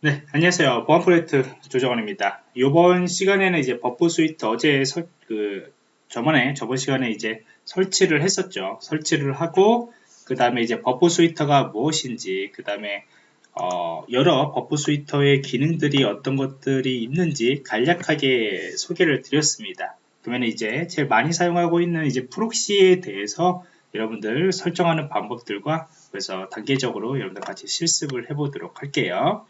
네, 안녕하세요. 보안 프로젝트 조정원입니다. 이번 시간에는 이제 Burp Suite 어제 설, 그, 저번에, 저번 시간에 이제 설치를 했었죠. 설치를 하고, 그 다음에 이제 Burp Suite가 무엇인지, 그 다음에, 어, 여러 Burp Suite의 기능들이 어떤 것들이 있는지 간략하게 소개를 드렸습니다. 그러면 이제 제일 많이 사용하고 있는 이제 proxy에 대해서 여러분들 설정하는 방법들과 그래서 단계적으로 여러분들 같이 실습을 해보도록 할게요.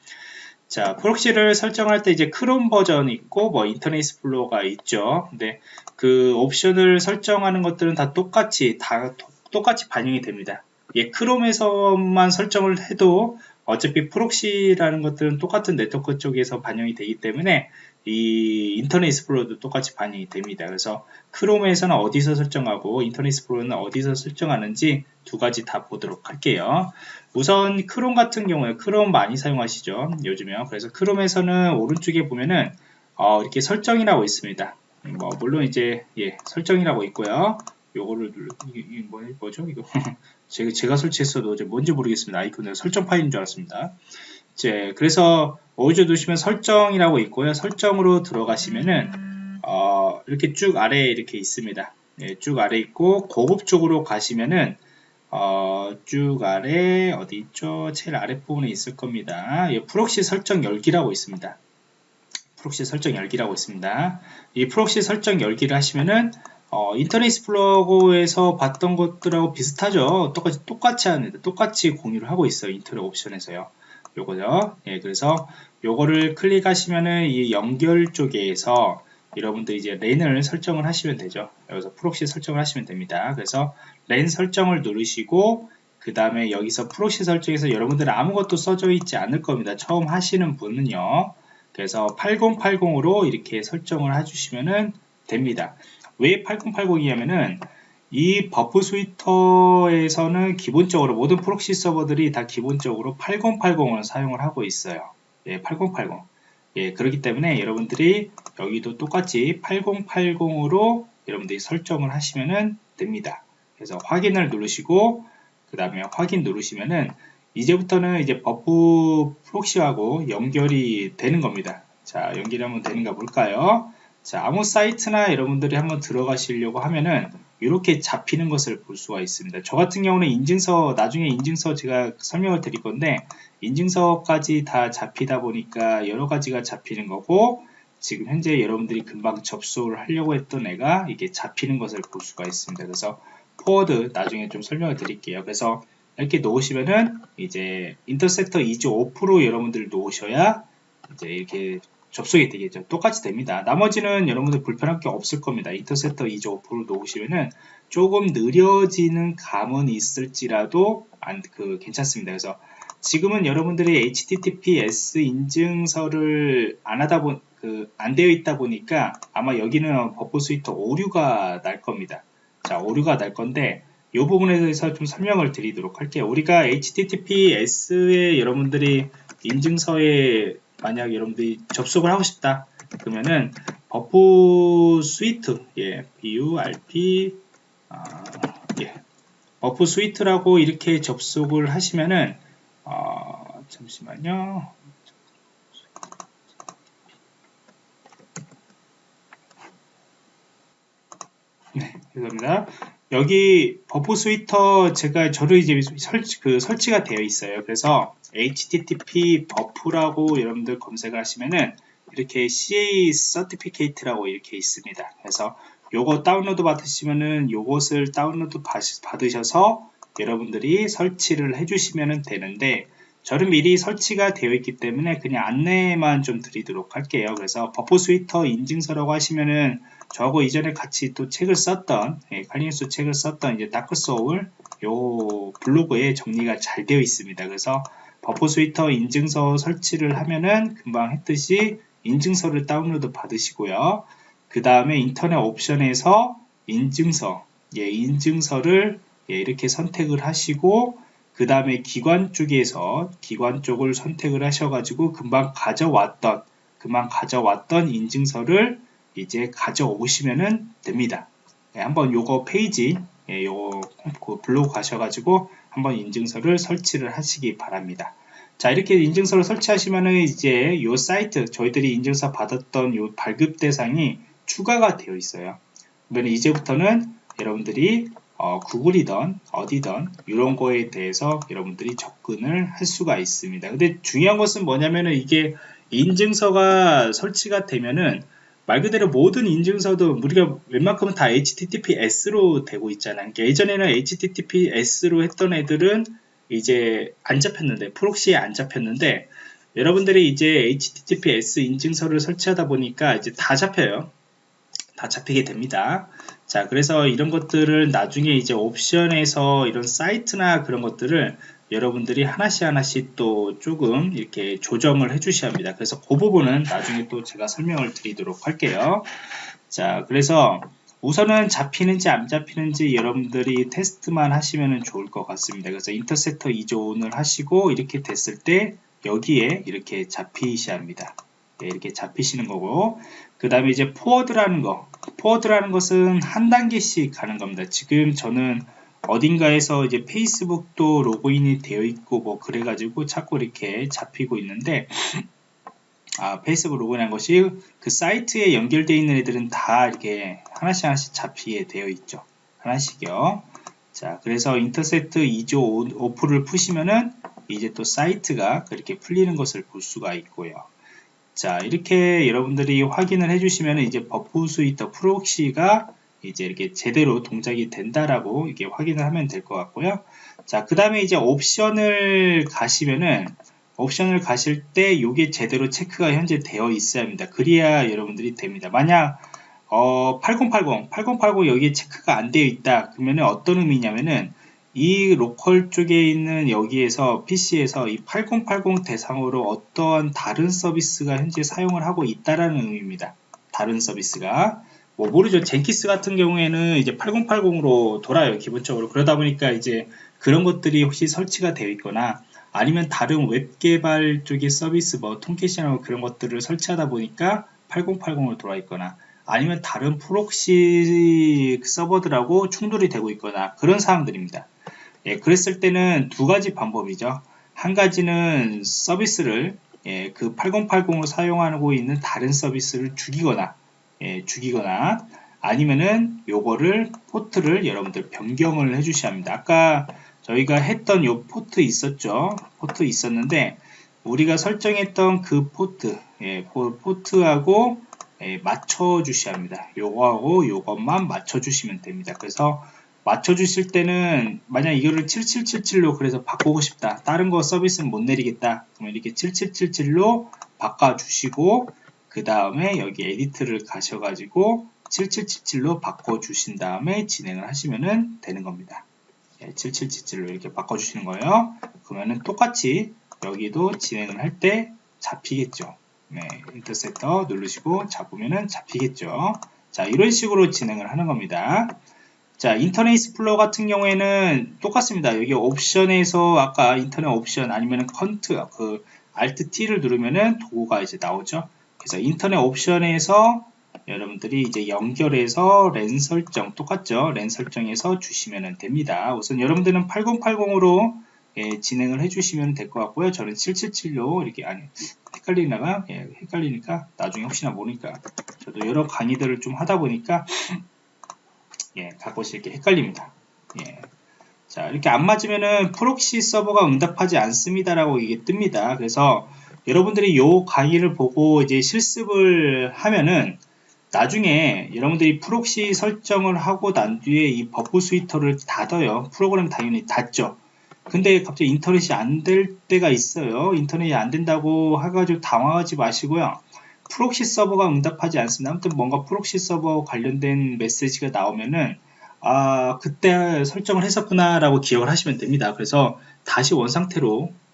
자, proxy를 설정할 때 이제 크롬 버전 있고 뭐 Internet Explorer가 있죠. 근데 그 옵션을 설정하는 것들은 다 똑같이 다 똑같이 반영이 됩니다. 예, Chrome에서만 설정을 해도 어차피 proxy라는 것들은 똑같은 네트워크 쪽에서 반영이 되기 때문에 이 Internet Explorer도 똑같이 반영이 됩니다. 그래서 Chrome에서는 어디서 설정하고 Internet Explorer는 어디서 설정하는지 두 가지 다 보도록 할게요. 우선 크롬 같은 경우에 크롬 많이 사용하시죠. 요즘에요. 그래서 크롬에서는 오른쪽에 보면은 어, 이렇게 설정이라고 있습니다. 뭐 물론 이제 예, 설정이라고 있고요. 요거를 눌러 이게 뭐, 뭐죠 이거 제가 제가 설치했어도 뭔지 모르겠습니다. 아이콘은 설정 파일인 줄 알았습니다. 이제 그래서 어디에 두시면 설정이라고 있고요. 설정으로 들어가시면은 어, 이렇게 쭉 아래에 이렇게 있습니다. 예, 쭉 아래 있고 고급 쪽으로 가시면은 어, 쭉 아래 어디 있죠? 제일 아래 부분에 있을 겁니다. 예, proxy 설정 열기라고 있습니다. proxy 설정 열기라고 있습니다. 이 proxy 설정 열기를 하시면은 어, Internet Explorer에서 봤던 것들하고 비슷하죠. 똑같이 똑같이 하는데 똑같이 공유를 하고 있어요. 인터넷 옵션에서요. 요거죠. 예, 그래서 요거를 클릭하시면은 이 연결 쪽에서 여러분들 이제 랜을 설정을 하시면 되죠. 여기서 proxy 설정을 하시면 됩니다. 그래서 랜 설정을 누르시고 그 다음에 여기서 proxy 설정에서 여러분들은 아무것도 써져 있지 않을 겁니다. 처음 하시는 분은요. 그래서 8080으로 이렇게 설정을 해주시면 됩니다. 왜 8080이냐면은 이 Burp Suite에서는 기본적으로 모든 proxy 서버들이 다 기본적으로 8080을 사용을 하고 있어요. 예, 8080. 예, 그렇기 때문에 여러분들이 여기도 똑같이 8080으로 여러분들이 설정을 하시면 됩니다. 그래서 확인을 누르시고 그 다음에 확인 누르시면은 이제부터는 이제 Burp proxy하고 연결이 되는 겁니다. 자, 연결이 한번 되는가 볼까요? 자, 아무 사이트나 여러분들이 한번 들어가시려고 하면은 이렇게 잡히는 것을 볼 수가 있습니다. 저 같은 경우는 인증서, 나중에 인증서 제가 설명을 드릴 건데, 인증서까지 다 잡히다 보니까 여러 가지가 잡히는 거고, 지금 현재 여러분들이 금방 접속을 하려고 했던 애가 이게 잡히는 것을 볼 수가 있습니다. 그래서 forward 나중에 좀 설명을 드릴게요. 그래서 이렇게 놓으시면은 이제 intercept is off로 여러분들 놓으셔야 이제 이렇게 접속이 되겠죠. 똑같이 됩니다. 나머지는 여러분들 불편할 게 없을 겁니다. intercept is off를 놓으시면은 조금 느려지는 감은 있을지라도 안, 그, 괜찮습니다. 그래서 지금은 여러분들이 HTTPS 인증서를 안 하다 보, 그, 안 되어 있다 보니까 아마 여기는 Burp Suite 오류가 날 겁니다. 자, 오류가 날 건데, 이 부분에 대해서 좀 설명을 드리도록 할게요. 우리가 HTTPS에 여러분들이 인증서에 만약 여러분들이 접속을 하고 싶다 그러면은 Burp Suite 예 BURP 아, 예. Burp Suite라고 이렇게 접속을 하시면은 어, 잠시만요. 네 죄송합니다. 여기 Burp Suite 제가 저를 이제 설치, 그 설치가 되어 있어요. 그래서 http burp라고 여러분들 검색을 하시면은 이렇게 CA 서티피케이트라고 이렇게 있습니다. 그래서 요거 다운로드 받으시면은 요것을 다운로드 받으셔서 여러분들이 설치를 해주시면 되는데 저는 미리 설치가 되어 있기 때문에 그냥 안내만 좀 드리도록 할게요. 그래서 Burp Suite 인증서라고 하시면은 저하고 이전에 같이 또 책을 썼던 예, Kali Linux 책을 썼던 이제 다크 소울 요 블로그에 정리가 잘 되어 있습니다. 그래서 Burp Suite 인증서 설치를 하면은 금방 했듯이 인증서를 다운로드 받으시고요. 그 다음에 인터넷 옵션에서 인증서, 예, 인증서를 예, 이렇게 선택을 하시고 그 다음에 기관 쪽에서 기관 쪽을 선택을 하셔가지고 금방 가져왔던 금방 가져왔던 인증서를 이제 가져오시면 됩니다. 예, 한번 요거 페이지 예, 요거 그 블로그 가셔가지고 한번 인증서를 설치를 하시기 바랍니다. 자 이렇게 인증서를 설치하시면은 이제 요 사이트 저희들이 인증서 받았던 요 발급 대상이 추가가 되어 있어요. 그러면 이제부터는 여러분들이 어, 구글이던 어디던 이런 거에 대해서 여러분들이 접근을 할 수가 있습니다. 근데 중요한 것은 뭐냐면은 이게 인증서가 설치가 되면은 말 그대로 모든 인증서도 우리가 웬만큼은 다 HTTPS로 되고 있잖아요. 그러니까 예전에는 HTTPS로 했던 애들은 이제 안 잡혔는데 프록시에 안 잡혔는데 여러분들이 이제 HTTPS 인증서를 설치하다 보니까 이제 다 잡혀요. 다 잡히게 됩니다. 자, 그래서 이런 것들을 나중에 이제 옵션에서 이런 사이트나 그런 것들을 여러분들이 하나씩 하나씩 또 조금 이렇게 조정을 해 주셔야 합니다. 그래서 그 부분은 나중에 또 제가 설명을 드리도록 할게요. 자, 그래서 우선은 잡히는지 안 잡히는지 여러분들이 테스트만 하시면 좋을 것 같습니다. 그래서 인터셉터 이존을 하시고 이렇게 됐을 때 여기에 이렇게 잡히셔야 합니다. 네, 이렇게 잡히시는 거고 그 다음에 이제 포워드라는 거 포워드라는 것은 한 단계씩 가는 겁니다. 지금 저는 어딘가에서 이제 페이스북도 로그인이 되어 있고 뭐 그래가지고 자꾸 이렇게 잡히고 있는데 아, 페이스북 로그인한 것이 그 사이트에 연결되어 있는 애들은 다 이렇게 하나씩 하나씩 잡히게 되어 있죠. 하나씩요. 자, 그래서 intercept is off를 푸시면은 이제 또 사이트가 그렇게 풀리는 것을 볼 수가 있고요. 자, 이렇게 여러분들이 확인을 해주시면 이제 Burp Suite 프록시가 이제 이렇게 제대로 동작이 된다라고 이게 확인을 하면 될 것 같고요. 자, 그 다음에 이제 옵션을 가시면은 옵션을 가실 때 이게 제대로 체크가 현재 되어 있어야 합니다. 그래야 여러분들이 됩니다. 만약 어, 8080, 8080 여기에 체크가 안 되어 있다. 그러면 어떤 의미냐면은 이 로컬 쪽에 있는 여기에서 PC에서 이 8080 대상으로 어떠한 다른 서비스가 현재 사용을 하고 있다라는 의미입니다. 다른 서비스가. 뭐 모르죠. Jenkins 같은 경우에는 이제 8080으로 돌아요. 기본적으로. 그러다 보니까 이제 그런 것들이 혹시 설치가 되어 있거나 아니면 다른 웹 개발 쪽의 서비스 뭐 Tomcat이나 그런 것들을 설치하다 보니까 8080으로 돌아 있거나 아니면 다른 프록시 서버들하고 충돌이 되고 있거나 그런 사항들입니다. 예, 그랬을 때는 두 가지 방법이죠. 한 가지는 서비스를 예, 그 8080으로 사용하고 있는 다른 서비스를 죽이거나 예, 죽이거나 아니면은 요거를 포트를 여러분들 변경을 해 주셔야 합니다. 아까 저희가 했던 요 포트 있었죠. 포트 있었는데 우리가 설정했던 그 포트 예, 포트하고 예, 맞춰 주셔야 합니다. 요거하고 요것만 맞춰 주시면 됩니다. 그래서 맞춰 주실 때는 만약 이거를 7777로 그래서 바꾸고 싶다. 다른 거 서비스는 못 내리겠다. 그러면 이렇게 7777로 바꿔 주시고 그 다음에 여기 edit를 가셔가지고 7777로 바꿔주신 다음에 진행을 하시면 되는 겁니다. 7777로 이렇게 바꿔주시는 거예요. 그러면은 똑같이 여기도 진행을 할 때 잡히겠죠. 네, intercept 누르시고 잡으면은 잡히겠죠. 자, 이런 식으로 진행을 하는 겁니다. 자, Internet Explorer 같은 경우에는 똑같습니다. 여기 옵션에서 아까 인터넷 옵션 아니면 cont, 그 Alt T를 누르면은 도구가 이제 나오죠. 그래서 인터넷 옵션에서 여러분들이 이제 연결해서 랜 설정 똑같죠? 랜 설정해서 주시면 됩니다. 우선 여러분들은 8080으로 예, 진행을 해주시면 될 것 같고요. 저는 777로 이렇게 아니 헷갈리나가? 예, 헷갈리니까 나중에 혹시나 모르니까 저도 여러 강의들을 좀 하다 보니까 예, 가끔씩 이렇게 헷갈립니다. 예. 자 이렇게 안 맞으면은 프록시 서버가 응답하지 않습니다라고 이게 뜹니다. 그래서 여러분들이 이 강의를 보고 이제 실습을 하면은 나중에 여러분들이 프록시 설정을 하고 난 뒤에 이 Burp Suite를 닫아요. 프로그램 당연히 닫죠. 근데 갑자기 인터넷이 안 될 때가 있어요. 인터넷이 안 된다고 해가지고 당황하지 마시고요. 프록시 서버가 응답하지 않습니다. 아무튼 뭔가 프록시 서버 관련된 메시지가 나오면은 아 그때 설정을 했었구나 라고 기억을 하시면 됩니다. 그래서 다시 원상태로 어,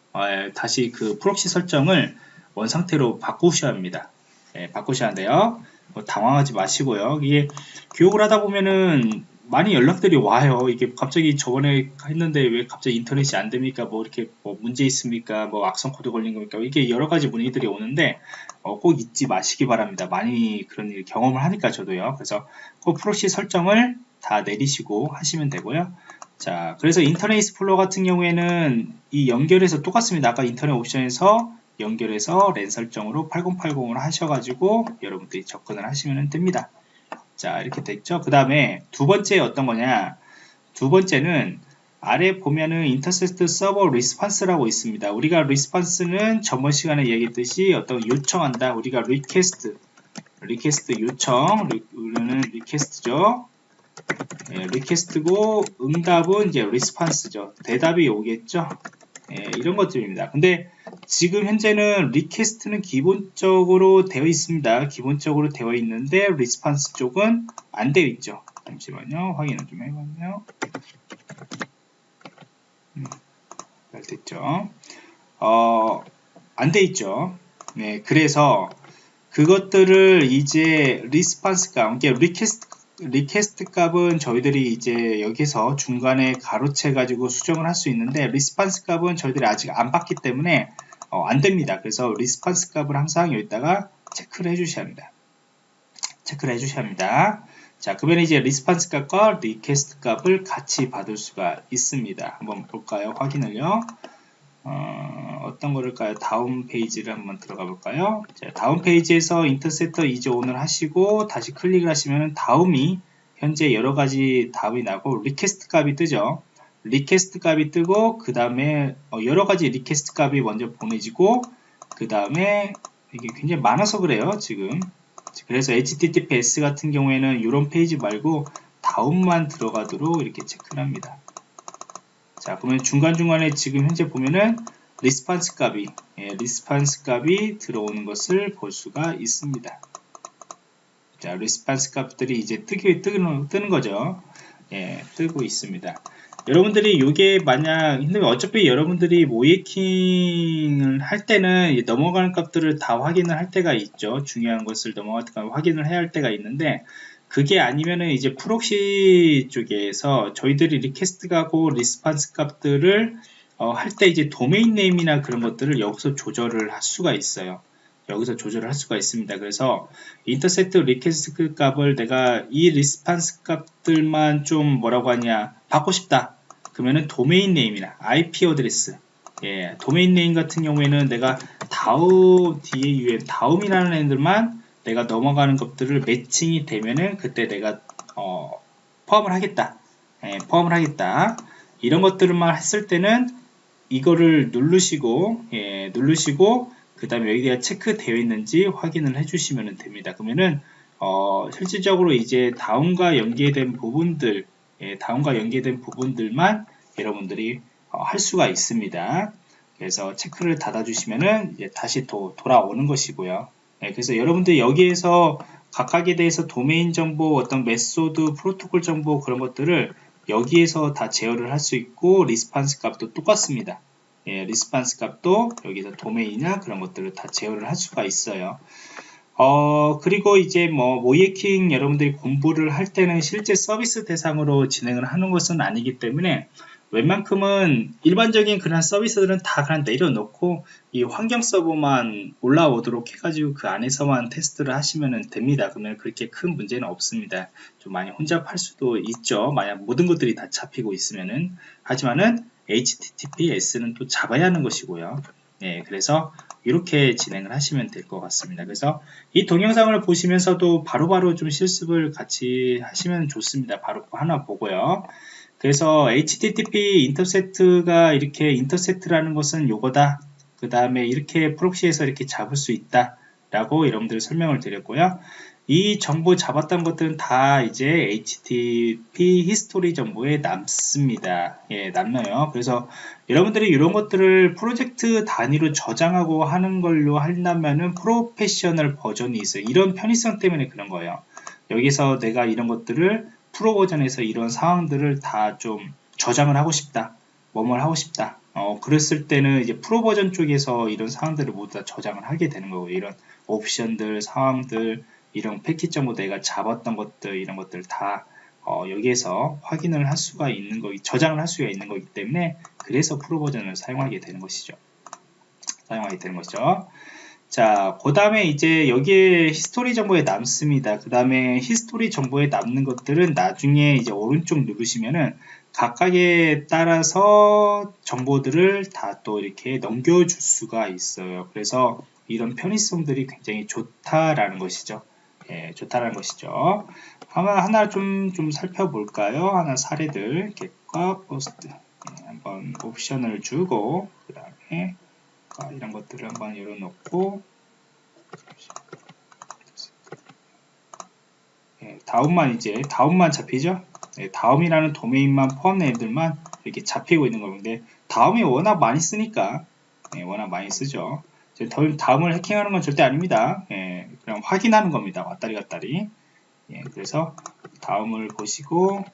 다시 그 프록시 설정을 원 상태로 바꾸셔야 합니다. 예, 바꾸셔야 한대요. 뭐 당황하지 마시고요. 이게 교육을 하다 보면은 많이 연락들이 와요. 이게 갑자기 저번에 했는데 왜 갑자기 인터넷이 안 됩니까? 뭐 이렇게 뭐 문제 있습니까? 뭐 악성 코드 걸린 겁니까? 이게 여러 가지 문의들이 오는데 어, 꼭 잊지 마시기 바랍니다. 많이 그런 일 경험을 하니까 저도요. 그래서 꼭 프록시 설정을 다 내리시고 하시면 되고요. 자, 그래서 Internet Explorer 같은 경우에는 이 연결해서 똑같습니다. 아까 인터넷 옵션에서 연결해서 랜 설정으로 8080으로 하셔가지고 여러분들이 접근을 하시면 됩니다. 자, 이렇게 됐죠. 그 다음에 두 번째 어떤 거냐. 두 번째는 아래 보면은 intercept server response라고 있습니다. 우리가 response는 전번 시간에 얘기했듯이 어떤 요청한다. 우리가 request, request 요청, 우리는 request죠. 예, request고 응답은 이제 response죠. 대답이 오겠죠. 예, 이런 것들입니다. 근데 지금 현재는 request는 기본적으로 되어 있습니다. 기본적으로 되어 있는데 response 쪽은 안 되어 있죠. 잠시만요. 확인을 좀 해봤네요. 음, 잘 됐죠. 어, 안 돼 있죠. 네, 그래서 그것들을 이제 response가, 이게 request request 값은 저희들이 이제 여기서 중간에 가로채 가지고 수정을 할 수 있는데 response 값은 저희들이 아직 안 받기 때문에 어, 안 됩니다. 그래서 response 값을 항상 여기다가 체크를 해 주셔야 합니다. 체크를 해 주셔야 합니다. 자, 그러면 이제 response 값과 request 값을 같이 받을 수가 있습니다. 한번 볼까요? 확인을요. 어, 떤 거를까요? 다음 페이지를 한번 들어가 볼까요? 자, 다음 페이지에서 intercept 이제 on을 하시고 다시 클릭을 하시면 다음이 현재 여러 가지 다음이 나고 request 값이 뜨죠. request 값이 뜨고 그 다음에 어, 여러 가지 request 값이 먼저 보내지고 그 다음에 이게 굉장히 많아서 그래요 지금 그래서 HTTPS 같은 경우에는 이런 페이지 말고 다음만 들어가도록 이렇게 체크를 합니다. 자, 그러면 중간중간에 지금 현재 보면은 response 값이, 예, response 값이 들어오는 것을 볼 수가 있습니다. 자, response 값들이 이제 뜨기, 뜨는, 뜨는 거죠. 예, 뜨고 있습니다. 여러분들이 이게 만약 어차피 여러분들이 모의해킹을 할 때는 넘어가는 값들을 다 확인을 할 때가 있죠. 중요한 것을 넘어가는 확인을 해야 할 때가 있는데 그게 아니면은 이제 proxy 쪽에서 저희들이 request 가고 response 값들을 어, 할 때 이제 domain name이나 그런 것들을 여기서 조절을 할 수가 있어요. 여기서 조절을 할 수가 있습니다. 그래서 intercept request 값을 내가 이 response 값들만 좀 뭐라고 하냐 받고 싶다. 그러면은 도메인 네임이나 IP 어드레스 예, domain name 같은 경우에는 내가 다우 DAUM 다음이라는 애들만 내가 넘어가는 것들을 matching이 되면은 그때 내가 어, 포함을 하겠다. 예, 포함을 하겠다. 이런 것들만 했을 때는 이거를 누르시고 예, 누르시고 그 다음에 여기가 체크되어 있는지 확인을 해주시면 됩니다. 그러면은 어, 실질적으로 이제 다운과 연계된 부분들 예, 다운과 연계된 부분들만 여러분들이 어, 할 수가 있습니다. 그래서 체크를 닫아 주시면은 다시 또 돌아오는 것이고요. 네, 그래서 여러분들 여기에서 각각에 대해서 도메인 정보, 어떤 method, 프로토콜 정보 그런 것들을 여기에서 다 제어를 할 수 있고 response 값도 똑같습니다. 예, response 값도 여기서 도메인이나 그런 것들을 다 제어를 할 수가 있어요. 어, 그리고 이제 뭐, 모의해킹 여러분들이 공부를 할 때는 실제 서비스 대상으로 진행을 하는 것은 아니기 때문에 웬만큼은 일반적인 그런 서비스들은 다 그냥 내려놓고 이 환경 서버만 올라오도록 해가지고 그 안에서만 테스트를 하시면 됩니다. 그러면 그렇게 큰 문제는 없습니다. 좀 많이 혼잡할 수도 있죠. 만약 모든 것들이 다 잡히고 있으면은 하지만은 HTTPS는 또 잡아야 하는 것이고요. 네, 그래서 이렇게 진행을 하시면 될 것 같습니다. 그래서 이 동영상을 보시면서도 바로바로 바로 좀 실습을 같이 하시면 좋습니다. 바로 하나 보고요. 그래서 HTTP 인터셉트가 이렇게 인터셉트라는 것은 요거다. 그 다음에 이렇게 proxy에서 이렇게 잡을 수 있다. 라고 여러분들 설명을 드렸고요. 이 정보 잡았던 것들은 다 이제 HTTP history 정보에 남습니다. 예, 남아요. 그래서 여러분들이 이런 것들을 프로젝트 단위로 저장하고 하는 걸로 한다면은 프로페셔널 버전이 있어요. 이런 편의성 때문에 그런 거예요. 여기서 내가 이런 것들을 프로 버전에서 이런 상황들을 다 좀 저장을 하고 싶다. 뭐뭘 하고 싶다. 어, 그랬을 때는 이제 프로 버전 쪽에서 이런 상황들을 모두 다 저장을 하게 되는 거고 이런 옵션들, 상황들, 이런 패킷 정보 내가 잡았던 것들, 이런 것들 다 어, 여기에서 확인을 할 수가 있는 거, 저장을 할 수가 있는 거기 때문에 그래서 프로 버전을 사용하게 되는 것이죠. 사용하게 되는 거죠. 자, 그 다음에 이제 여기에 history 정보에 남습니다. 그 다음에 history 정보에 남는 것들은 나중에 이제 오른쪽 누르시면은 각각에 따라서 정보들을 다 또 이렇게 넘겨줄 수가 있어요. 그래서 이런 편의성들이 굉장히 좋다라는 것이죠. 예, 좋다라는 것이죠. 하나, 하나 좀, 좀 살펴볼까요? 하나 사례들, 겟과 포스트. 예, 한번 옵션을 주고, 그 다음에, 이런 것들을 한번 열어놓고, 예, 다음만 이제, 다음만 잡히죠? 예, 다음이라는 도메인만 포함된 애들만 이렇게 잡히고 있는 건데, 다음이 워낙 많이 쓰니까, 예, 워낙 많이 쓰죠. 다음을 해킹하는 건 절대 아닙니다. 예, 그냥 확인하는 겁니다. 왔다리 갔다리. 예, 그래서 다음을 보시고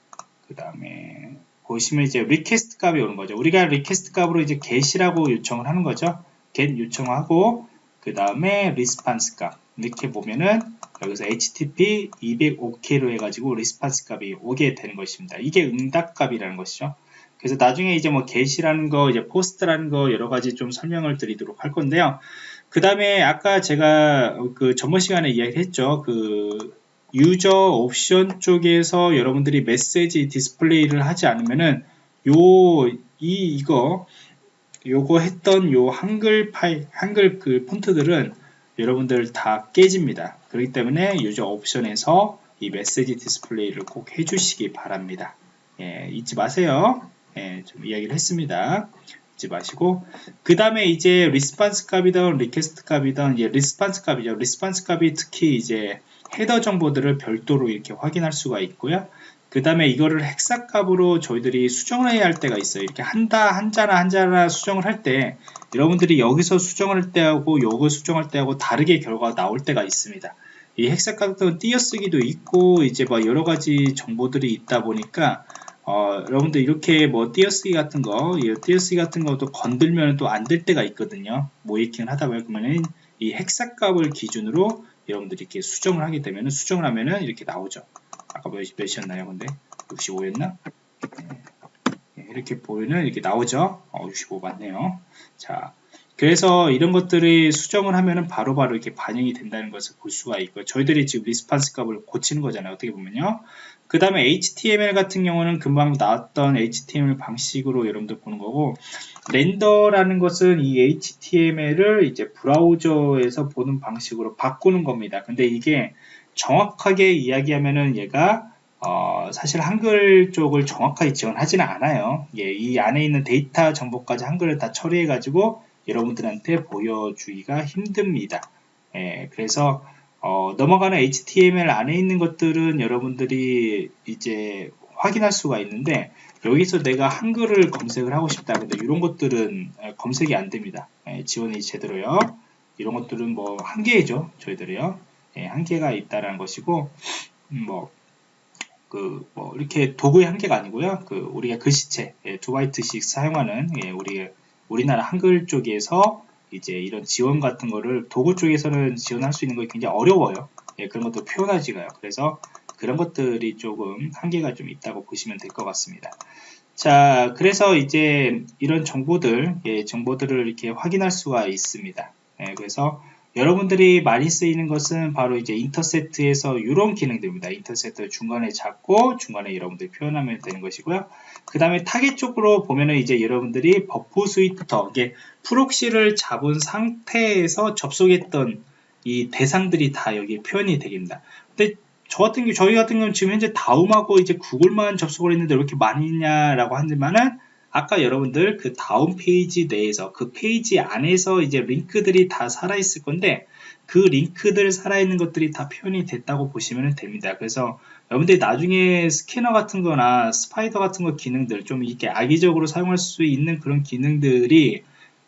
그 다음에 보시면 이제 request 값이 오는 거죠. 우리가 request 값으로 이제 get이라고 요청을 하는 거죠. Get 요청하고 그 다음에 response 값 이렇게 보면은 여기서 http 200 OK로 해가지고 response 값이 오게 되는 것입니다. 이게 응답 값이라는 것이죠. 그래서 나중에 이제 뭐 get이라는 거, 이제 post라는 거 여러 가지 좀 설명을 드리도록 할 건데요. 그 다음에 아까 제가 그 전번 시간에 이야기했죠. 그 user 옵션 쪽에서 여러분들이 메시지 디스플레이를 하지 않으면은 요, 이, 이거, 요거 했던 요 한글 파일, 한글 그 폰트들은 여러분들 다 깨집니다. 그렇기 때문에 user 옵션에서 이 메시지 디스플레이를 꼭 해주시기 바랍니다. 예, 잊지 마세요. 예, 좀 이야기를 했습니다. 잊지 마시고 그 다음에 이제 response 값이든 request 값이든 예, response 값이죠. response 값이 특히 이제 헤더 정보들을 별도로 이렇게 확인할 수가 있고요. 그 다음에 이거를 헥사 값으로 저희들이 수정을 해야 할 때가 있어요. 이렇게 한다, 한자나 한자나 수정을 할 때 여러분들이 여기서 수정할 때하고 요거 수정할 때하고 다르게 결과가 나올 때가 있습니다. 이 헥사 값은 띄어쓰기도 있고 이제 뭐 여러 가지 정보들이 있다 보니까 어, 여러분들 이렇게 뭐 띄어쓰기 같은 거, 이 띄어쓰기 같은 것도 건들면 또 안 될 때가 있거든요. 모이킹을 하다 보면 이 헥사 값을 기준으로 여러분들이 이렇게 수정을 하게 되면 수정을 하면은 이렇게 나오죠. 아까 몇, 몇이었나요? 근데 65였나? 네. 이렇게 보이는 이렇게 나오죠. 어, 65 맞네요. 자, 그래서 이런 것들이 수정을 하면은 바로바로 바로 이렇게 반영이 된다는 것을 볼 수가 있고요. 저희들이 지금 리스판스 값을 고치는 거잖아요. 어떻게 보면요. 그 다음에 HTML 같은 경우는 금방 나왔던 HTML 방식으로 여러분들 보는 거고 렌더라는 것은 이 HTML을 이제 브라우저에서 보는 방식으로 바꾸는 겁니다. 근데 이게 정확하게 이야기하면은 얘가 어, 사실 한글 쪽을 정확하게 지원하지는 않아요. 예, 이 안에 있는 데이터 정보까지 한글을 다 처리해 가지고 여러분들한테 보여주기가 힘듭니다. 예, 그래서 어, 넘어가는 HTML 안에 있는 것들은 여러분들이 이제 확인할 수가 있는데 여기서 내가 한글을 검색을 하고 싶다 근데 이런 것들은 검색이 안 됩니다 예, 지원이 제대로요 이런 것들은 뭐 한계죠 저희들이요 예, 한계가 있다라는 것이고 음, 뭐 그, 뭐, 이렇게 도구의 한계가 아니고요. 그, 우리가 글씨체, 예, 두 바이트씩 사용하는, 예, 우리, 우리나라 한글 쪽에서 이제 이런 지원 같은 거를 도구 쪽에서는 지원할 수 있는 거 굉장히 어려워요. 예, 그런 것도 표현하지가요. 그래서 그런 것들이 조금 한계가 좀 있다고 보시면 될 것 같습니다. 자, 그래서 이제 이런 정보들, 예, 정보들을 이렇게 확인할 수가 있습니다. 예, 그래서 여러분들이 많이 쓰이는 것은 바로 이제 intercept에서 이런 기능들입니다. intercept 중간에 잡고 중간에 여러분들이 표현하면 되는 것이고요. 그 다음에 타겟 쪽으로 보면은 이제 여러분들이 Burp Suite 이게 proxy를 잡은 상태에서 접속했던 이 대상들이 다 여기 표현이 되겠습니다. 근데 저 같은 경우 저희 같은 경우는 지금 현재 다음하고 이제 구글만 접속을 했는데 왜 이렇게 많이 있냐라고 하지만은 아까 여러분들 그 다음 페이지 내에서 그 페이지 안에서 이제 링크들이 다 살아있을 건데 그 링크들 살아있는 것들이 다 표현이 됐다고 보시면 됩니다. 그래서 여러분들이 나중에 스캐너 같은 거나 spider 같은 거 기능들 좀 이렇게 악의적으로 사용할 수 있는 그런 기능들이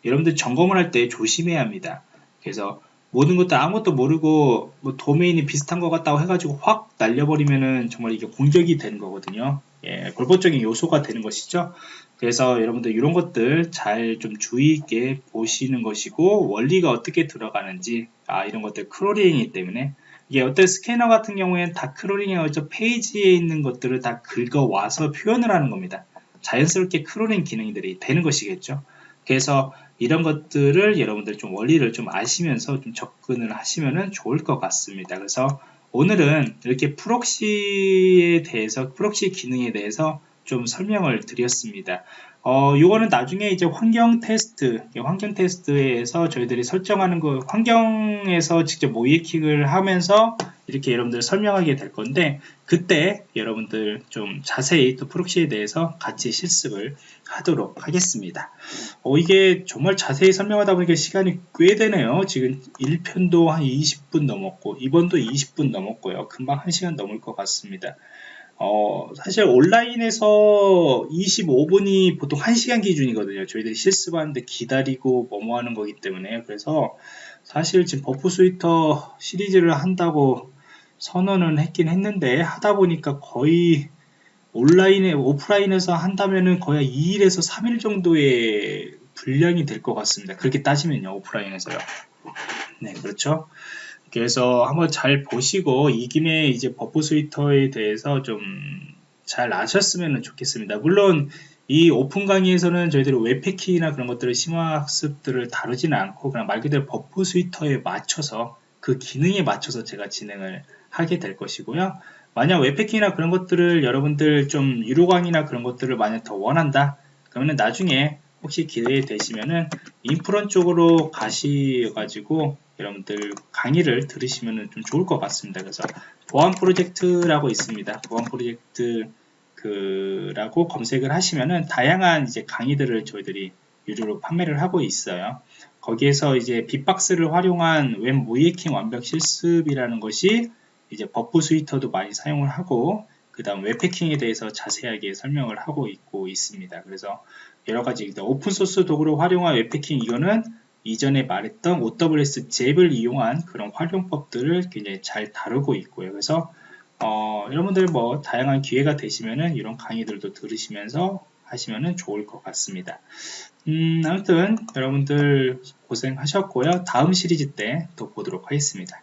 여러분들 점검을 할 때 조심해야 합니다. 그래서 모든 것도 아무것도 모르고 뭐 도메인이 비슷한 것 같다고 해가지고 확 날려버리면은 정말 이게 공격이 되는 거거든요. 예, 불법적인 요소가 되는 것이죠. 그래서 여러분들 이런 것들 잘 좀 주의 있게 보시는 것이고 원리가 어떻게 들어가는지 아 이런 것들 crawling이기 때문에 이게 어떤 스캐너 같은 경우에는 다 crawling해가지고 페이지에 있는 것들을 다 긁어와서 표현을 하는 겁니다. 자연스럽게 crawling 기능들이 되는 것이겠죠. 그래서 이런 것들을 여러분들 좀 원리를 좀 아시면서 좀 접근을 하시면 좋을 것 같습니다. 그래서 오늘은 이렇게 proxy에 대해서 proxy 기능에 대해서 좀 설명을 드렸습니다. 어, 요거는 나중에 이제 환경 테스트, 환경 테스트에서 저희들이 설정하는 거, 환경에서 직접 모이킹을 하면서 이렇게 여러분들 설명하게 될 건데, 그때 여러분들 좀 자세히 또 프록시에 대해서 같이 실습을 하도록 하겠습니다. 어, 이게 정말 자세히 설명하다 보니까 시간이 꽤 되네요. 지금 1편도 한 20분 넘었고, 2번도 20분 넘었고요. 금방 1시간 넘을 것 같습니다. 어, 사실 온라인에서 25분이 보통 1시간 기준이거든요. 저희들이 실습하는데 기다리고 뭐뭐 하는 거기 때문에. 그래서 사실 지금 Burp Suite 시리즈를 한다고 선언은 했긴 했는데 하다 보니까 거의 온라인에, 오프라인에서 한다면은 거의 2일에서 3일 정도의 분량이 될 것 같습니다. 그렇게 따지면요, 오프라인에서요. 네, 그렇죠. 그래서 한번 잘 보시고 이 김에 이제 Burp Suite에 대해서 좀 잘 아셨으면 좋겠습니다. 물론 이 오픈 강의에서는 저희들이 웹해킹이나 그런 것들을 심화학습들을 다루지는 않고 그냥 말 그대로 Burp Suite에 맞춰서 그 기능에 맞춰서 제가 진행을 하게 될 것이고요. 만약 웹해킹이나 그런 것들을 여러분들 좀 유료 강의나 그런 것들을 만약 더 원한다 그러면 나중에 혹시 기회 되시면은 인프런 쪽으로 가시가지고 여러분들 강의를 들으시면 좀 좋을 것 같습니다. 그래서 보안 프로젝트라고 있습니다. 보안 프로젝트 그라고 검색을 하시면은 다양한 이제 강의들을 저희들이 유료로 판매를 하고 있어요. 거기에서 이제 비박스를 활용한 웹 모의해킹 완벽 실습이라는 것이 이제 Burp Suite도 많이 사용을 하고 그 다음 웹해킹에 대해서 자세하게 설명을 하고 있고 있습니다. 그래서 여러 가지 오픈소스 도구를 활용한 웹패킹 이거는 이전에 말했던 OWS 잽을 이용한 그런 활용법들을 굉장히 잘 다루고 있고요. 그래서 어, 여러분들 뭐 다양한 기회가 되시면은 이런 강의들도 들으시면서 하시면은 좋을 것 같습니다. 음, 아무튼 여러분들 고생하셨고요. 다음 시리즈 때 또 보도록 하겠습니다.